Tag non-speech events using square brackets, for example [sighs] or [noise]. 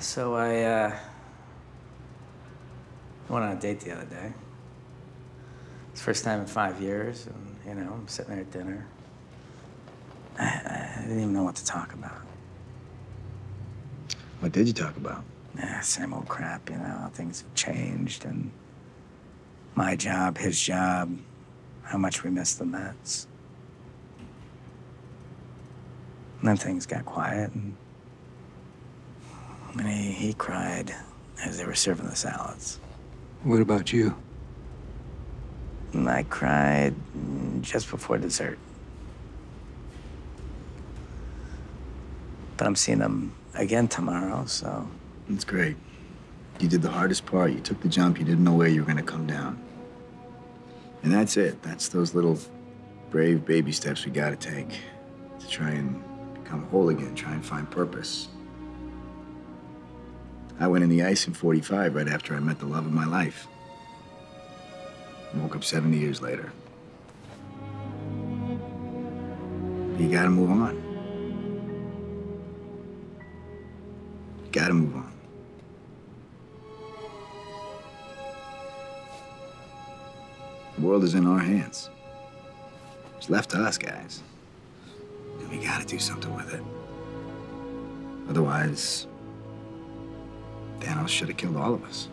So I uh, went on a date the other day. It's the first time in five years, and you know, I'm sitting there at dinner. I, [sighs] I didn't even know what to talk about. What did you talk about? Yeah, same old crap, you know. Things have changed, and my job, his job, how much we miss the Mets. And then things got quiet, and, and he, he cried as they were serving the salads. What about you? And I cried just before dessert. But I'm seeing them again tomorrow, so That's great. You did the hardest part. You took the jump. You didn't know where you were going to come down. And that's it. That's those little brave baby steps we got to take to try and become whole again, try and find purpose. I went in the ice in 45 right after I met the love of my life. Woke up 70 years later. You gotta move on. You gotta move on. The world is in our hands. It's left to us, guys. And we gotta do something with it. Otherwise, Thanos should have killed all of us.